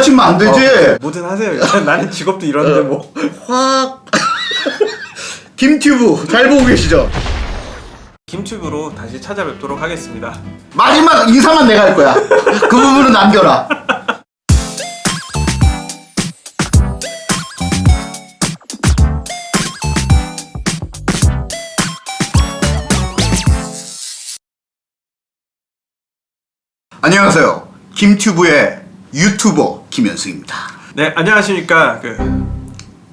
치면 안 되지. 뭐든 하세요. 나는 직업도 이런데 뭐. 확. 김튜브 잘 보고 계시죠? 김튜브로 다시 찾아뵙도록 하겠습니다. 마지막 인사만 내가 할 거야. 그 부분은 남겨라. 안녕하세요. 김튜브의 유튜버 김현승입니다. 네, 안녕하십니까. 그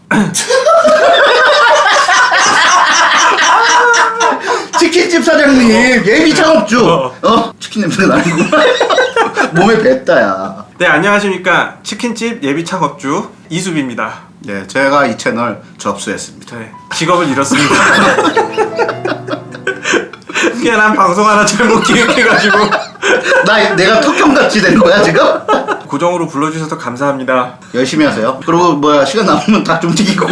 치킨집 사장님 예비 창업주. 어. 어? 치킨 냄새가 나는 몸에 뱉다야. 네, 안녕하십니까. 치킨집 예비 창업주 이수비입니다. 네, 제가 이 채널 접수했습니다. 네, 직업을 잃었습니다. 미안한 방송 하나 잘못 기획해가지고 나 내가 턱형같이 된 거야 지금? 고정으로 불러주셔서 감사합니다. 열심히 하세요. 그리고 뭐야 시간 남으면 다 좀 튀기고.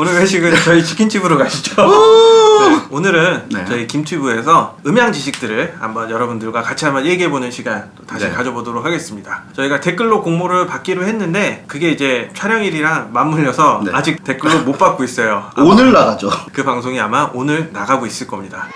오늘 회식은 저희 치킨집으로 가시죠. 네, 오늘은 네. 저희 김튜브에서 음향 지식들을 한번 여러분들과 같이 한번 얘기해보는 시간 또 다시 네. 가져보도록 하겠습니다. 저희가 댓글로 공모를 받기로 했는데 그게 이제 촬영일이랑 맞물려서 네. 아직 댓글로 못 받고 있어요. 오늘 나가죠. 그 방송이 아마 오늘 나가고 있을 겁니다.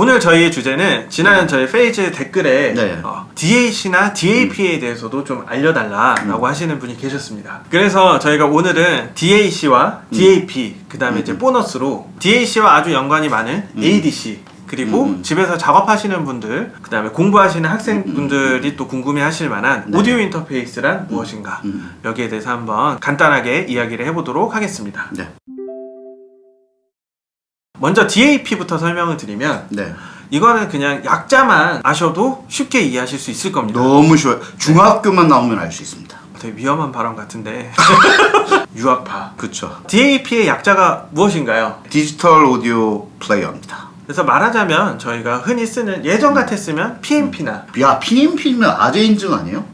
오늘 저희의 주제는 지난 저희 페이지 댓글에 네. 어, DAC나 DAP에 대해서도 좀 알려달라라고 하시는 분이 계셨습니다. 그래서 저희가 오늘은 DAC와 DAP 그 다음에 이제 보너스로 DAC와 아주 연관이 많은 ADC 그리고 음. 집에서 작업하시는 분들 그 다음에 공부하시는 학생분들이 또 궁금해 하실 만한 네. 오디오 인터페이스란 무엇인가 음. 여기에 대해서 한번 간단하게 이야기를 해보도록 하겠습니다. 네, 먼저 DAP부터 설명을 드리면 네. 이거는 그냥 약자만 아셔도 쉽게 이해하실 수 있을 겁니다. 너무 쉬워요. 중학교만 나오면 알 수 있습니다. 되게 위험한 발언 같은데 유학파. 그쵸. DAP의 약자가 무엇인가요? 디지털 오디오 플레이어입니다. 그래서 말하자면 저희가 흔히 쓰는 예전 같았으면 PMP나 야 PMP면 아재 인증 아니에요?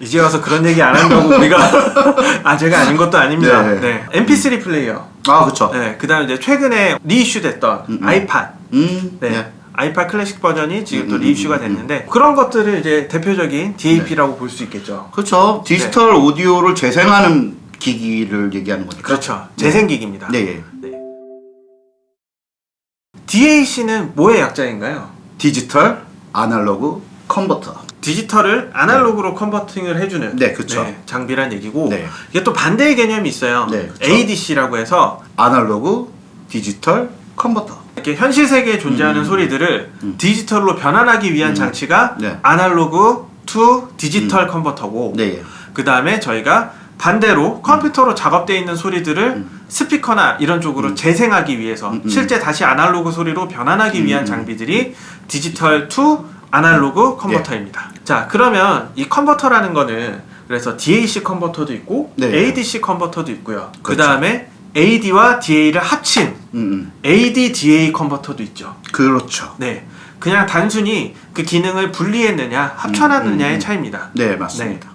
이제 와서 그런 얘기 안 한다고 우리가 아재가 아닌 것도 아닙니다. 네. 네. MP3 플레이어. 아 그쵸. 네. 그다음에 이제 최근에 reissue됐던 음, 음. 아이팟. 음. 네. 네. 아이팟 클래식 버전이 지금 또 음, 음, reissue가 음, 음. 됐는데 그런 것들을 이제 대표적인 DAP라고 볼 수 있겠죠. 그렇죠. 디지털 오디오를 재생하는 기기를 얘기하는 거니까. 그렇죠. 네. 재생 기기입니다. 네. 예. 네. DAC는 뭐의 약자인가요? digital analog converter. 디지털을 아날로그로 converting을 해주는 네, 그쵸. 장비란 얘기고 네. 이게 또 반대의 개념이 있어요. 네, 그쵸. ADC라고 해서 아날로그 디지털 컨버터. 이렇게 현실 세계에 존재하는 음. 소리들을 음. 디지털로 변환하기 위한 음. 장치가 네. analog to digital converter고 네. 예. 그 다음에 저희가 반대로 컴퓨터로 작업되어 있는 소리들을 음. 스피커나 이런 쪽으로 음. 재생하기 위해서 음, 음. 실제 다시 아날로그 소리로 변환하기 위한 음. 장비들이 digital to analog converter입니다. 자 그러면 이 컨버터라는 거는 그래서 DAC 컨버터도 있고 네. ADC 컨버터도 있고요. 그 그렇죠. 다음에 AD와 DA를 합친 음, 음. AD-DA 컨버터도 있죠. 그렇죠. 네, 그냥 단순히 그 기능을 분리했느냐 합쳐놨느냐의 음, 음. 차이입니다. 네, 맞습니다.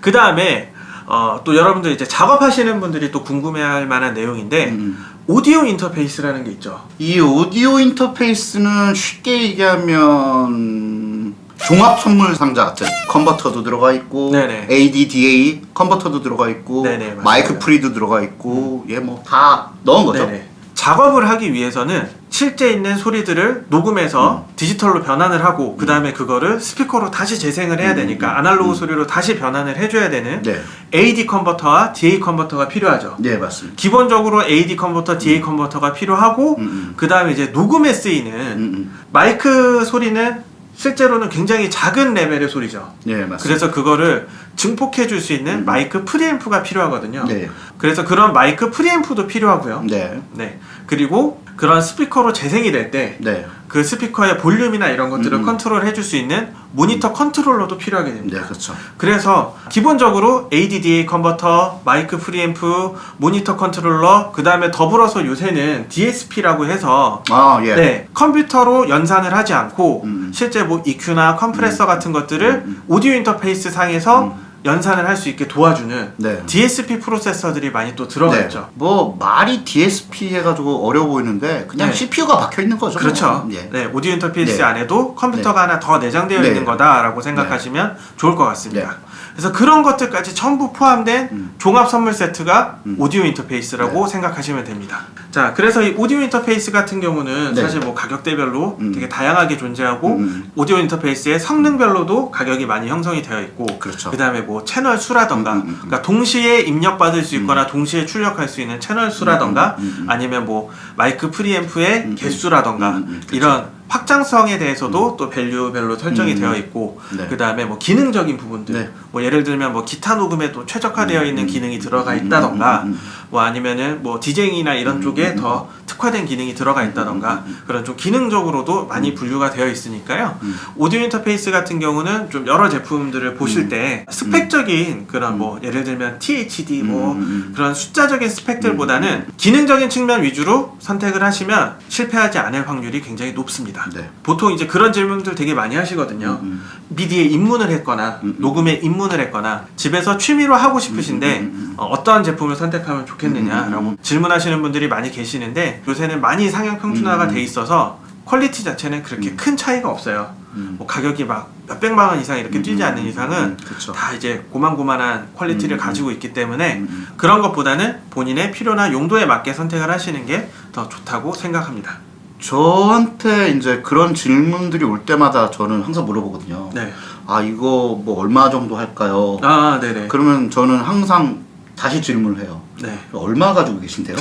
그 다음에 어, 또 여러분들 이제 작업하시는 분들이 또 궁금해할 만한 내용인데 음. 오디오 인터페이스라는 게 있죠. 이 오디오 인터페이스는 쉽게 얘기하면 종합 선물 상자 같은 컨버터도 들어가 있고 네네. AD/DA 컨버터도 들어가 있고 네네. 마이크 프리도 들어가 있고 얘 뭐 다 넣은 거죠. 네네. 작업을 하기 위해서는 실제 있는 소리들을 녹음해서 음. 디지털로 변환을 하고 그 다음에 그거를 스피커로 다시 재생을 해야 음, 되니까 음, 아날로그 음. 소리로 다시 변환을 해줘야 되는 네, AD 컨버터와 DA 컨버터가 필요하죠. 네 맞습니다. 기본적으로 AD 컨버터, DA 컨버터가 필요하고 음, 음. 그 다음에 이제 녹음에 쓰이는 음, 음. 마이크 소리는 실제로는 굉장히 작은 레벨의 소리죠. 네 맞습니다. 그래서 그거를 증폭해 줄 수 있는 음. 마이크 프리앰프가 필요하거든요. 네, 그래서 그런 마이크 프리앰프도 필요하고요. 네, 네. 그리고 그런 스피커로 재생이 될 때 그 네, 스피커의 볼륨이나 이런 것들을 음. 컨트롤 해줄 수 있는 모니터 컨트롤러도 필요하게 됩니다. 네 그렇죠. 그래서 기본적으로 ADDA 컨버터, 마이크 프리앰프, 모니터 컨트롤러, 그 다음에 더불어서 요새는 DSP라고 해서 아 예. 네, 컴퓨터로 연산을 하지 않고 음. 실제 뭐 EQ나 컴프레서 같은 것들을 음. 오디오 인터페이스 상에서 음. 연산을 할 수 있게 도와주는 네. DSP 프로세서들이 많이 또 들어가 네. 있죠. 뭐 말이 DSP 해가지고 어려워 보이는데 그냥 네. CPU가 박혀 있는 거죠. 그렇죠. 뭐. 예. 네, 오디오 인터페이스 네. 안에도 컴퓨터가 하나 더 내장되어 네. 있는 거다라고 생각하시면 좋을 것 같습니다. 네. 그래서 그런 것들까지 전부 포함된 음. 종합 선물 세트가 음. 오디오 인터페이스라고 생각하시면 됩니다. 자, 그래서 이 오디오 인터페이스 같은 경우는 네. 사실 뭐 가격대별로 음. 되게 다양하게 존재하고 음. 오디오 인터페이스의 성능별로도 가격이 많이 형성이 되어 있고 그렇죠. 그 다음에 뭐 채널 수라던가 음, 음, 음. 그러니까 동시에 입력받을 수 있거나 동시에 출력할 수 있는 채널 수라던가 음, 음, 음, 음. 아니면 뭐 마이크 프리앰프의 음, 음. 개수라던가 음, 음, 음. 이런 확장성에 대해서도 또 value별로 설정이 음, 되어 음. 있고 네. 그 다음에 뭐 기능적인 부분들 네. 뭐 예를 들면 뭐 기타 녹음에 또 최적화되어 있는 음, 기능이 들어가 음, 있다던가 음, 음, 음. 뭐 아니면은 뭐 DJing이나 이런 음, 쪽에 음, 더 특화된 기능이 들어가 있다던가 그런 좀 기능적으로도 많이 분류가 되어 있으니까요. 음. 오디오 인터페이스 같은 경우는 좀 여러 제품들을 보실 음. 때 스펙적인 그런 뭐 예를 들면 THD 뭐 음, 음, 음. 그런 숫자적인 스펙들보다는 기능적인 측면 위주로 선택을 하시면 실패하지 않을 확률이 굉장히 높습니다. 네. 보통 이제 그런 질문들 되게 많이 하시거든요. 음, 미디에 입문을 했거나 음, 음. 녹음에 입문을 했거나 집에서 취미로 하고 싶으신데 음, 음, 음, 음. 어떠한 제품을 선택하면 좋겠느냐라고 음, 음, 음. 질문하시는 분들이 많이 계시는데 요새는 많이 상향 평준화가 음, 음. 돼 있어서 quality 자체는 그렇게 큰 차이가 없어요. 음. 뭐 가격이 막 몇백만 원 이상 이렇게 음, 뛰지 음, 않는 음, 이상은 음, 그쵸. 다 이제 고만고만한 quality를 음, 음. 가지고 있기 때문에 음, 음. 그런 것보다는 본인의 필요나 용도에 맞게 선택을 하시는 게 더 좋다고 생각합니다. 저한테 이제 그런 질문들이 올 때마다 저는 항상 물어보거든요. 네. 아 이거 뭐 얼마 정도 할까요? 아, 네네. 그러면 저는 항상 다시 질문을 해요. 네. 얼마 가지고 계신데요?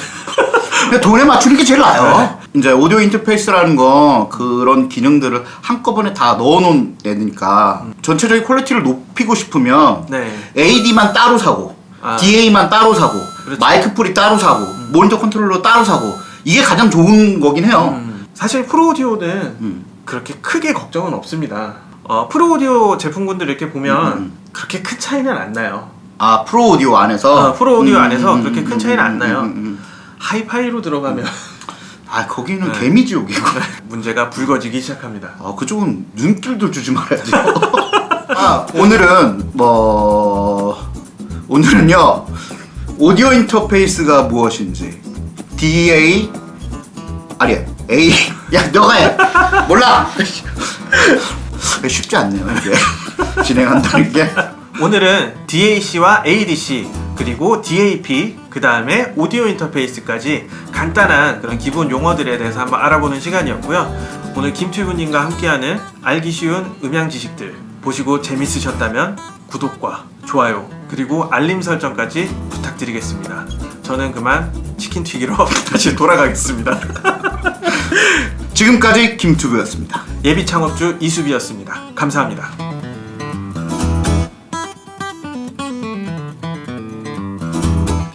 돈에 맞추는 게 제일 나아요. 네. 이제 오디오 인터페이스라는 건 그런 기능들을 한꺼번에 다 넣어놓은 애니까 전체적인 quality를 높이고 싶으면 네. AD만 따로 사고 아. DA만 따로 사고 그렇죠. 마이크 pre 따로 사고 모니터 컨트롤러 따로 사고 이게 가장 좋은 거긴 해요. 음, 사실 프로오디오는 음. 그렇게 크게 걱정은 없습니다. 어, 프로오디오 제품군들 이렇게 보면 음, 음. 그렇게 큰 차이는 안 나요. 아 프로 오디오 안에서 어, 프로 오디오 음, 안에서 음, 그렇게 음, 큰 차이는 안 음, 나요. 하이파이로 들어가면 아 거기는 네. 개미지옥이고 문제가 불거지기 시작합니다. 아 그쪽은 눈길도 주지 말아야죠. 아 오늘은 뭐 오늘은요 오디오 인터페이스가 무엇인지 DA 아니 A 야 너가 해 몰라 쉽지 않네요 이게 진행한다는 게 오늘은 DAC와 ADC 그리고 DAP 그 다음에 오디오 인터페이스까지 간단한 그런 기본 용어들에 대해서 한번 알아보는 시간이었고요. 오늘 김튜브님과 함께하는 알기 쉬운 음향 지식들 보시고 재밌으셨다면 구독과 좋아요 그리고 알림 설정까지 부탁드리겠습니다. 저는 그만 치킨 튀기러 다시 돌아가겠습니다. 지금까지 김투브였습니다. 예비 창업주 이수비였습니다. 감사합니다.